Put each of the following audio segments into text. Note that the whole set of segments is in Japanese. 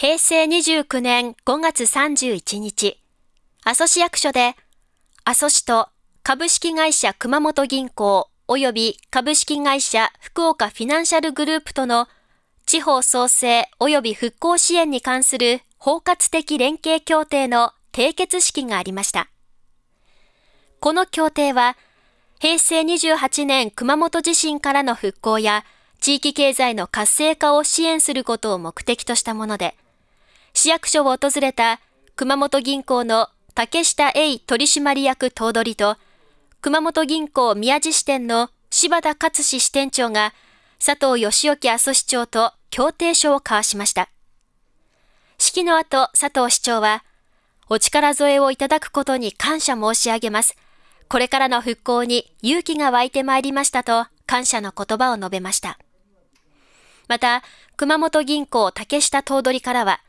平成29年5月31日、阿蘇市役所で、阿蘇市と株式会社熊本銀行及び株式会社福岡フィナンシャルグループとの地方創生及び復興支援に関する包括的連携協定の締結式がありました。この協定は、平成28年熊本地震からの復興や地域経済の活性化を支援することを目的としたもので、市役所を訪れた熊本銀行の竹下栄取締役頭取と、熊本銀行宮地支店の柴田勝志支店長が、佐藤義興阿蘇市長と協定書を交わしました。式の後、佐藤市長は、お力添えをいただくことに感謝申し上げます。これからの復興に勇気が湧いてまいりましたと感謝の言葉を述べました。また、熊本銀行竹下頭取からは、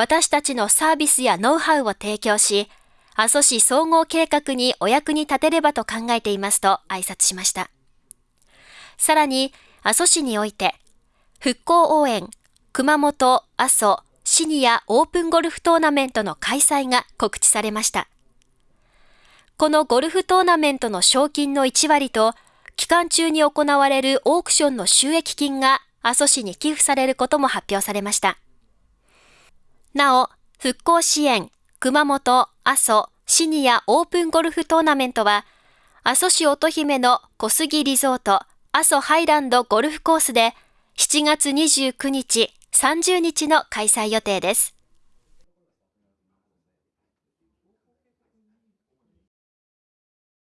私たちのサービスやノウハウを提供し、阿蘇市総合計画にお役に立てればと考えていますと挨拶しました。さらに、阿蘇市において、復興応援、熊本、阿蘇、シニアオープンゴルフトーナメントの開催が告知されました。このゴルフトーナメントの賞金の1割と、期間中に行われるオークションの収益金が阿蘇市に寄付されることも発表されました。なお、復興支援、熊本、阿蘇、シニアオープンゴルフトーナメントは、阿蘇市乙姫の小杉リゾート、阿蘇ハイランドゴルフコースで、7月29日、30日の開催予定です。